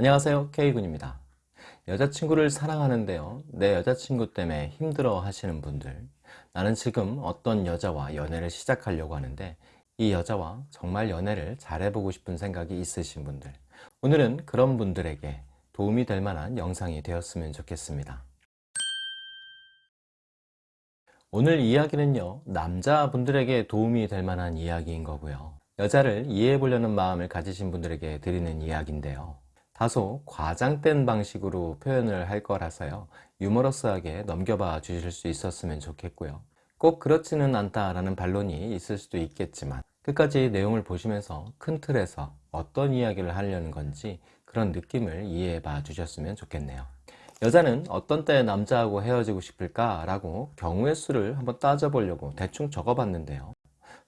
안녕하세요. K군입니다. 여자친구를 사랑하는데요. 내 여자친구 때문에 힘들어 하시는 분들 나는 지금 어떤 여자와 연애를 시작하려고 하는데 이 여자와 정말 연애를 잘해보고 싶은 생각이 있으신 분들 오늘은 그런 분들에게 도움이 될 만한 영상이 되었으면 좋겠습니다. 오늘 이야기는요 남자분들에게 도움이 될 만한 이야기인 거고요. 여자를 이해해 보려는 마음을 가지신 분들에게 드리는 이야기인데요 다소 과장된 방식으로 표현을 할 거라서요. 유머러스하게 넘겨봐 주실 수 있었으면 좋겠고요. 꼭 그렇지는 않다라는 반론이 있을 수도 있겠지만 끝까지 내용을 보시면서 큰 틀에서 어떤 이야기를 하려는 건지 그런 느낌을 이해해 봐 주셨으면 좋겠네요. 여자는 어떤 때 남자하고 헤어지고 싶을까 라고 경우의 수를 한번 따져보려고 대충 적어봤는데요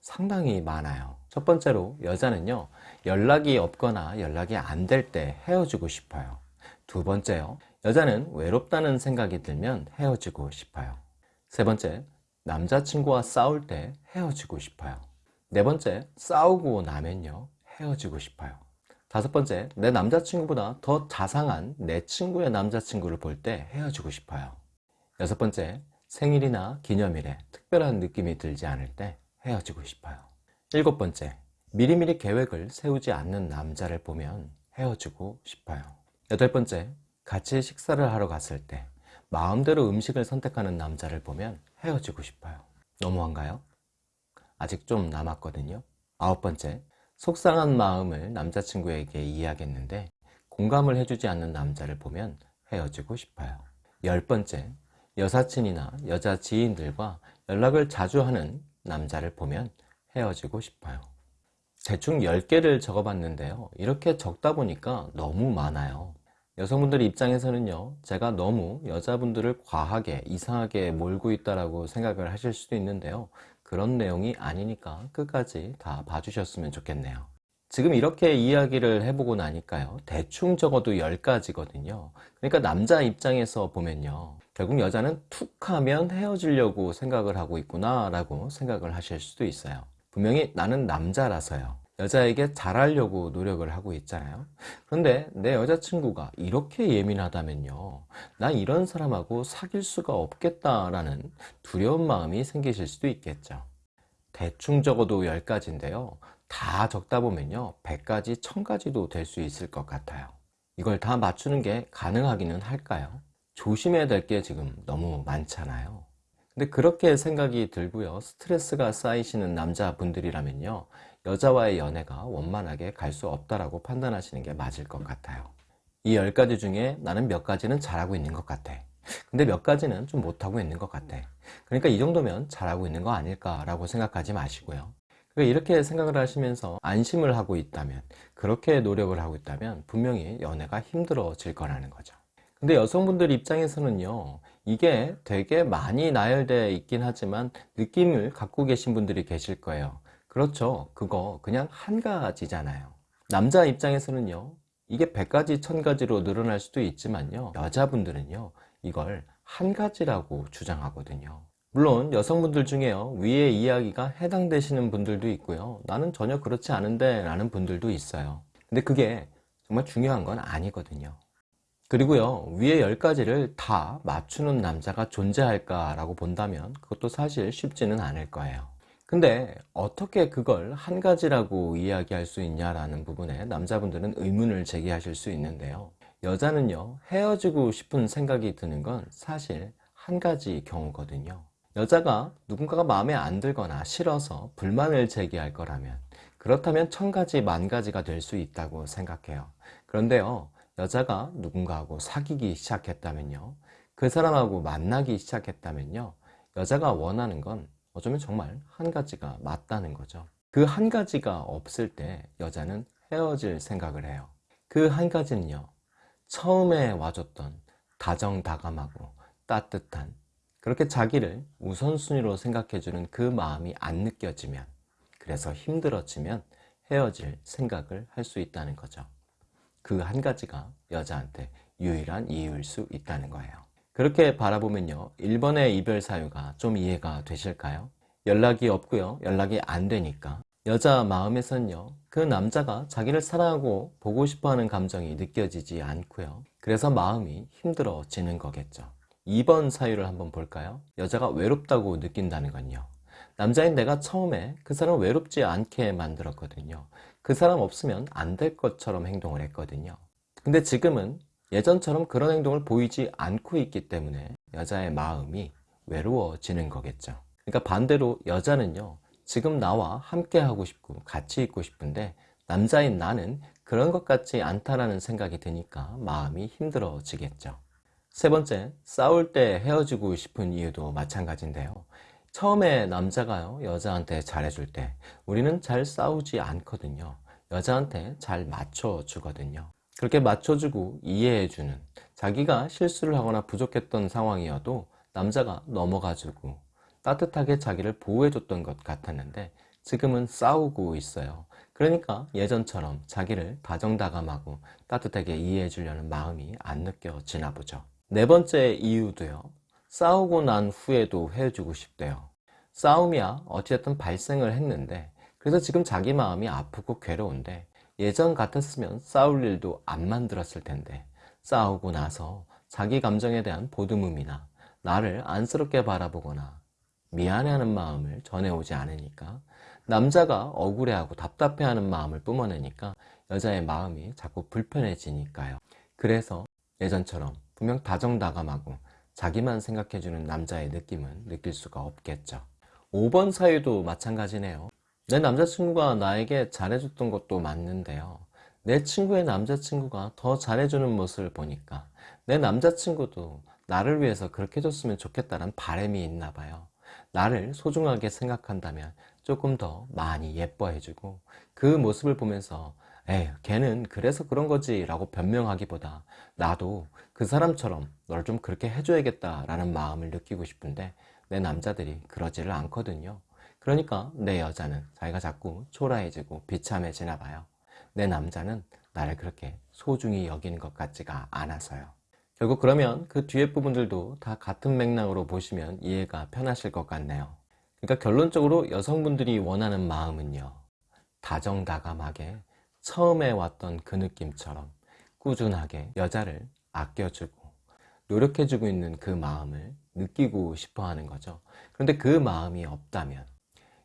상당히 많아요. 첫 번째로 여자는요 연락이 없거나 연락이 안 될 때 헤어지고 싶어요. 두 번째요 여자는 외롭다는 생각이 들면 헤어지고 싶어요. 세 번째 남자친구와 싸울 때 헤어지고 싶어요. 네 번째 싸우고 나면요 헤어지고 싶어요. 다섯 번째 내 남자친구보다 더 자상한 내 친구의 남자친구를 볼 때 헤어지고 싶어요. 여섯 번째 생일이나 기념일에 특별한 느낌이 들지 않을 때 헤어지고 싶어요. 일곱 번째 미리미리 계획을 세우지 않는 남자를 보면 헤어지고 싶어요. 여덟 번째 같이 식사를 하러 갔을 때 마음대로 음식을 선택하는 남자를 보면 헤어지고 싶어요. 너무한가요? 아직 좀 남았거든요. 아홉 번째 속상한 마음을 남자친구에게 이야기했는데 공감을 해주지 않는 남자를 보면 헤어지고 싶어요. 열 번째 여사친이나 여자 지인들과 연락을 자주 하는 남자를 보면 헤어지고 싶어요. 대충 10개를 적어봤는데요. 이렇게 적다 보니까 너무 많아요. 여성분들 입장에서는요 제가 너무 여자분들을 과하게 이상하게 몰고 있다고 생각을 하실 수도 있는데요. 그런 내용이 아니니까 끝까지 다 봐주셨으면 좋겠네요 지금 이렇게 이야기를 해보고 나니까요. 대충 적어도 10가지거든요. 그러니까 남자 입장에서 보면요. 결국 여자는 툭 하면 헤어지려고 생각을 하고 있구나 라고 생각을 하실 수도 있어요. 분명히 나는 남자라서요. 여자에게 잘하려고 노력을 하고 있잖아요. 그런데 내 여자친구가 이렇게 예민하다면요. 나 이런 사람하고 사귈 수가 없겠다라는 두려운 마음이 생기실 수도 있겠죠. 대충 적어도 10가지인데요 다 적다 보면요 100가지, 1000가지도 될 수 있을 것 같아요. 이걸 다 맞추는 게 가능하기는 할까요? 조심해야 될 게 지금 너무 많잖아요. 근데 그렇게 생각이 들고요 스트레스가 쌓이시는 남자분들이라면요 여자와의 연애가 원만하게 갈 수 없다라고 판단하시는 게 맞을 것 같아요. 이 10가지 중에 나는 몇 가지는 잘하고 있는 것 같아. 근데 몇 가지는 좀 못하고 있는 것 같아. 그러니까 이 정도면 잘하고 있는 거 아닐까 라고 생각하지 마시고요 이렇게 생각을 하시면서 안심을 하고 있다면 그렇게 노력을 하고 있다면 분명히 연애가 힘들어질 거라는 거죠. 근데 여성분들 입장에서는요 이게 되게 많이 나열되어 있긴 하지만 느낌을 갖고 계신 분들이 계실 거예요. 그렇죠. 그거 그냥 한 가지잖아요. 남자 입장에서는요 이게 100가지 1000가지로 늘어날 수도 있지만요 여자분들은요 이걸 한 가지라고 주장하거든요 물론 여성분들 중에요. 위의 이야기가 해당되시는 분들도 있고요. 나는 전혀 그렇지 않은데 라는 분들도 있어요. 근데 그게 정말 중요한 건 아니거든요. 그리고요 위에 10가지를 다 맞추는 남자가 존재할까 라고 본다면 그것도 사실 쉽지는 않을 거예요. 근데 어떻게 그걸 한 가지라고 이야기할 수 있냐라는 부분에 남자분들은 의문을 제기하실 수 있는데요. 여자는요 헤어지고 싶은 생각이 드는 건 사실 한 가지 경우거든요 여자가 누군가가 마음에 안 들거나 싫어서 불만을 제기할 거라면 그렇다면 천 가지 만 가지가 될 수 있다고 생각해요. 그런데요 여자가 누군가하고 사귀기 시작했다면요 그 사람하고 만나기 시작했다면요 여자가 원하는 건 어쩌면 정말 한 가지가 맞다는 거죠. 그 한 가지가 없을 때 여자는 헤어질 생각을 해요. 그 한 가지는요 처음에 와줬던 다정다감하고 따뜻한 그렇게 자기를 우선순위로 생각해주는 그 마음이 안 느껴지면 그래서 힘들어지면 헤어질 생각을 할 수 있다는 거죠 그 한 가지가 여자한테 유일한 이유일 수 있다는 거예요 그렇게 바라보면요 1번의 이별 사유가 좀 이해가 되실까요? 연락이 없고요 연락이 안 되니까 여자 마음에선요, 그 남자가 자기를 사랑하고 보고 싶어 하는 감정이 느껴지지 않고요. 그래서 마음이 힘들어지는 거겠죠. 2번 사유를 한번 볼까요? 여자가 외롭다고 느낀다는 건요. 남자인 내가 처음에 그 사람 외롭지 않게 만들었거든요. 그 사람 없으면 안 될 것처럼 행동을 했거든요. 근데 지금은 예전처럼 그런 행동을 보이지 않고 있기 때문에 여자의 마음이 외로워지는 거겠죠. 그러니까 반대로 여자는요, 지금 나와 함께 하고 싶고 같이 있고 싶은데 남자인 나는 그런 것 같지 않다라는 생각이 드니까 마음이 힘들어지겠죠. 세 번째, 싸울 때 헤어지고 싶은 이유도 마찬가지인데요. 처음에 남자가요, 여자한테 잘해줄 때 우리는 잘 싸우지 않거든요. 여자한테 잘 맞춰주거든요. 그렇게 맞춰주고 이해해주는 자기가 실수를 하거나 부족했던 상황이어도 남자가 넘어가주고 따뜻하게 자기를 보호해줬던 것 같았는데 지금은 싸우고 있어요. 그러니까 예전처럼 자기를 다정다감하고 따뜻하게 이해해주려는 마음이 안 느껴지나 보죠. 네 번째 이유도요. 싸우고 난 후에도 헤어지고 싶대요. 싸움이야 어찌됐든 발생을 했는데 그래서 지금 자기 마음이 아프고 괴로운데 예전 같았으면 싸울 일도 안 만들었을 텐데 싸우고 나서 자기 감정에 대한 보듬음이나 나를 안쓰럽게 바라보거나 미안해하는 마음을 전해오지 않으니까 남자가 억울해하고 답답해하는 마음을 뿜어내니까 여자의 마음이 자꾸 불편해지니까요. 그래서 예전처럼 분명 다정다감하고 자기만 생각해주는 남자의 느낌은 느낄 수가 없겠죠. 5번 사유도 마찬가지네요. 내 남자친구가 나에게 잘해줬던 것도 맞는데요. 내 친구의 남자친구가 더 잘해주는 모습을 보니까 내 남자친구도 나를 위해서 그렇게 해줬으면 좋겠다는 바람이 있나 봐요. 나를 소중하게 생각한다면 조금 더 많이 예뻐해주고 그 모습을 보면서 에휴 걔는 그래서 그런 거지 라고 변명하기보다 나도 그 사람처럼 널 좀 그렇게 해줘야겠다 라는 마음을 느끼고 싶은데 내 남자들이 그러지를 않거든요. 그러니까 내 여자는 자기가 자꾸 초라해지고 비참해지나 봐요. 내 남자는 나를 그렇게 소중히 여기는 것 같지가 않아서요. 결국 그러면 그 뒤에 부분들도 다 같은 맥락으로 보시면 이해가 편하실 것 같네요. 그러니까 결론적으로 여성분들이 원하는 마음은요 다정다감하게 처음에 왔던 그 느낌처럼 꾸준하게 여자를 아껴주고 노력해주고 있는 그 마음을 느끼고 싶어 하는 거죠. 그런데 그 마음이 없다면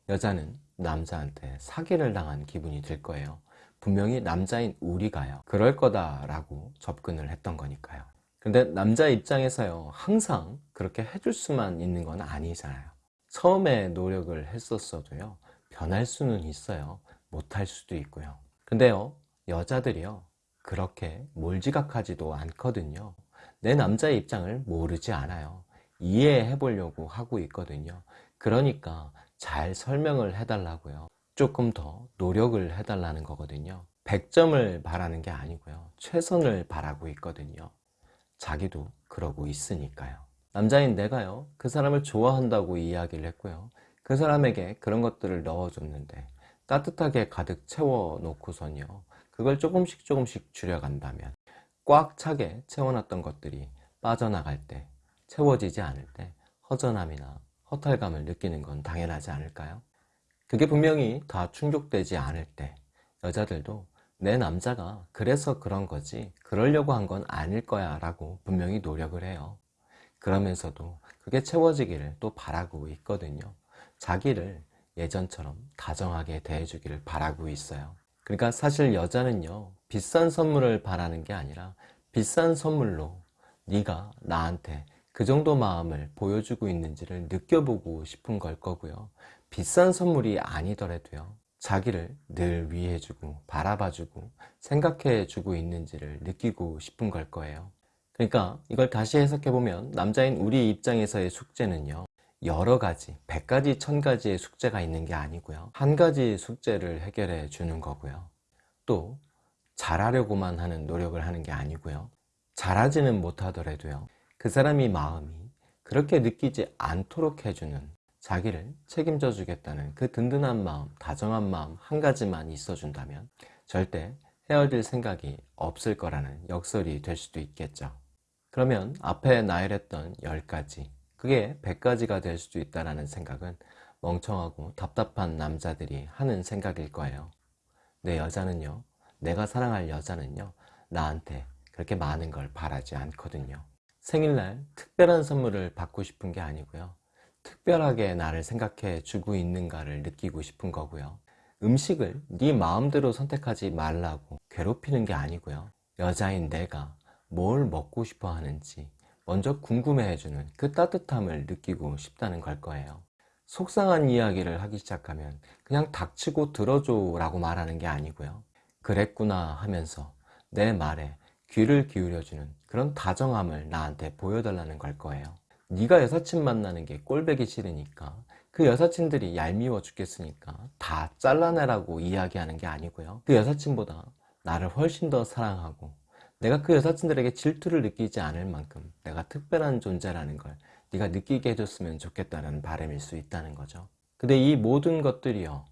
여자는 남자한테 사기를 당한 기분이 들 거예요. 분명히 남자인 우리가요. 그럴 거다 라고 접근을 했던 거니까요. 근데 남자 입장에서요 항상 그렇게 해줄 수만 있는 건 아니잖아요. 처음에 노력을 했었어도요 변할 수는 있어요. 못할 수도 있고요. 근데요 여자들이요 그렇게 몰지각하지도 않거든요. 내 남자의 입장을 모르지 않아요. 이해해 보려고 하고 있거든요. 그러니까 잘 설명을 해달라고요. 조금 더 노력을 해달라는 거거든요. 100점을 바라는 게 아니고요. 최선을 바라고 있거든요. 자기도 그러고 있으니까요. 남자인 내가요 그 사람을 좋아한다고 이야기를 했고요. 그 사람에게 그런 것들을 넣어줬는데 따뜻하게 가득 채워 놓고선요 그걸 조금씩 조금씩 줄여간다면 꽉 차게 채워놨던 것들이 빠져나갈 때 채워지지 않을 때 허전함이나 허탈감을 느끼는 건 당연하지 않을까요? 그게 분명히 다 충족되지 않을 때 여자들도 내 남자가 그래서 그런 거지 그러려고 한 건 아닐 거야 라고 분명히 노력을 해요. 그러면서도 그게 채워지기를 또 바라고 있거든요. 자기를 예전처럼 다정하게 대해주기를 바라고 있어요 그러니까 사실 여자는요 비싼 선물을 바라는 게 아니라 비싼 선물로 네가 나한테 그 정도 마음을 보여주고 있는지를 느껴보고 싶은 걸 거고요. 비싼 선물이 아니더라도요 자기를 늘 위해주고 바라봐주고 생각해주고 있는지를 느끼고 싶은 걸 거예요. 그러니까 이걸 다시 해석해보면 남자인 우리 입장에서의 숙제는요 여러 가지, 백 가지, 천 가지의 숙제가 있는 게 아니고요. 한 가지 숙제를 해결해 주는 거고요. 또 잘하려고만 하는 노력을 하는 게 아니고요. 잘하지는 못하더라도요. 그 사람이 마음이 그렇게 느끼지 않도록 해주는 자기를 책임져 주겠다는 그 든든한 마음, 다정한 마음 한 가지만 있어준다면 절대 헤어질 생각이 없을 거라는 역설이 될 수도 있겠죠. 그러면 앞에 나열했던 10가지, 그게 100가지가 될 수도 있다는 생각은 멍청하고 답답한 남자들이 하는 생각일 거예요. 내 여자는요, 내가 사랑할 여자는요, 나한테 그렇게 많은 걸 바라지 않거든요. 생일날 특별한 선물을 받고 싶은 게 아니고요. 특별하게 나를 생각해 주고 있는가를 느끼고 싶은 거고요. 음식을 네 마음대로 선택하지 말라고 괴롭히는 게 아니고요. 여자인 내가 뭘 먹고 싶어 하는지 먼저 궁금해 해주는 그 따뜻함을 느끼고 싶다는 걸 거예요. 속상한 이야기를 하기 시작하면 그냥 닥치고 들어줘 라고 말하는 게 아니고요. 그랬구나 하면서 내 말에 귀를 기울여주는 그런 다정함을 나한테 보여달라는 걸 거예요. 네가 여사친 만나는 게 꼴배기 싫으니까 그 여사친들이 얄미워 죽겠으니까 다 잘라내라고 이야기하는 게 아니고요. 그 여사친보다 나를 훨씬 더 사랑하고 내가 그 여사친들에게 질투를 느끼지 않을 만큼 내가 특별한 존재라는 걸 네가 느끼게 해줬으면 좋겠다는 바람일 수 있다는 거죠. 근데 이 모든 것들이요.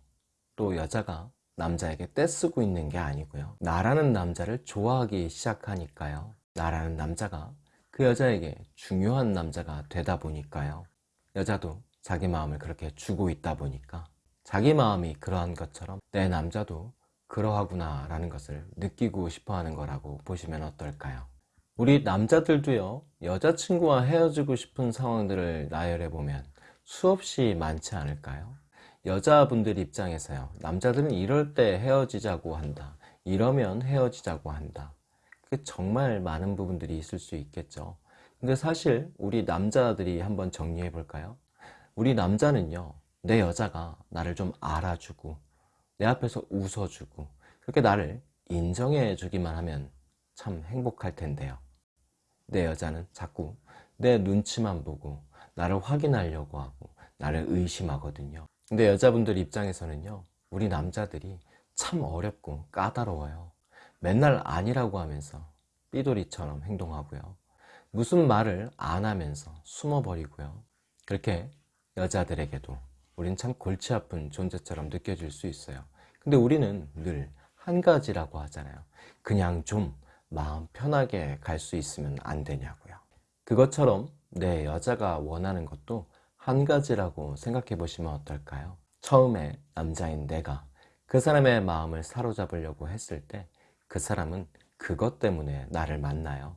또 여자가 남자에게 떼쓰고 있는 게 아니고요. 나라는 남자를 좋아하기 시작하니까요. 나라는 남자가 그 여자에게 중요한 남자가 되다 보니까요. 여자도 자기 마음을 그렇게 주고 있다 보니까 자기 마음이 그러한 것처럼 내 남자도 그러하구나 라는 것을 느끼고 싶어 하는 거라고 보시면 어떨까요? 우리 남자들도요, 여자친구와 헤어지고 싶은 상황들을 나열해 보면 수없이 많지 않을까요? 여자분들 입장에서요, 남자들은 이럴 때 헤어지자고 한다. 이러면 헤어지자고 한다. 그게 정말 많은 부분들이 있을 수 있겠죠. 근데 사실 우리 남자들이 한번 정리해 볼까요? 우리 남자는요, 내 여자가 나를 좀 알아주고, 내 앞에서 웃어주고, 그렇게 나를 인정해 주기만 하면 참 행복할 텐데요. 내 여자는 자꾸 내 눈치만 보고 나를 확인하려고 하고 나를 의심하거든요. 근데 여자분들 입장에서는요, 우리 남자들이 참 어렵고 까다로워요. 맨날 아니라고 하면서 삐돌이처럼 행동하고요. 무슨 말을 안 하면서 숨어버리고요. 그렇게 여자들에게도 우린 참 골치 아픈 존재처럼 느껴질 수 있어요. 근데 우리는 늘 한 가지라고 하잖아요. 그냥 좀 마음 편하게 갈 수 있으면 안 되냐고요. 그것처럼 내 여자가 원하는 것도 한 가지라고 생각해 보시면 어떨까요? 처음에 남자인 내가 그 사람의 마음을 사로잡으려고 했을 때 그 사람은 그것 때문에 나를 만나요.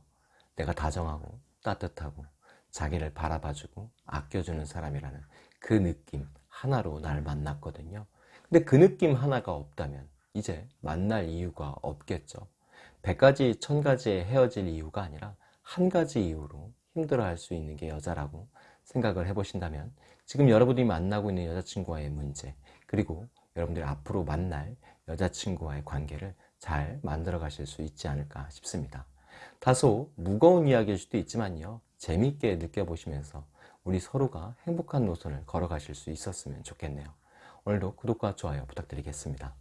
내가 다정하고 따뜻하고 자기를 바라봐주고 아껴주는 사람이라는 그 느낌 하나로 날 만났거든요. 근데 그 느낌 하나가 없다면 이제 만날 이유가 없겠죠. 백가지 천가지에 헤어질 이유가 아니라 한 가지 이유로 힘들어할 수 있는 게 여자라고 생각을 해보신다면 지금 여러분이 만나고 있는 여자친구와의 문제 그리고 여러분들이 앞으로 만날 여자친구와의 관계를 잘 만들어 가실 수 있지 않을까 싶습니다. 다소 무거운 이야기일 수도 있지만요. 재밌게 느껴보시면서 우리 서로가 행복한 노선을 걸어가실 수 있었으면 좋겠네요. 오늘도 구독과 좋아요 부탁드리겠습니다.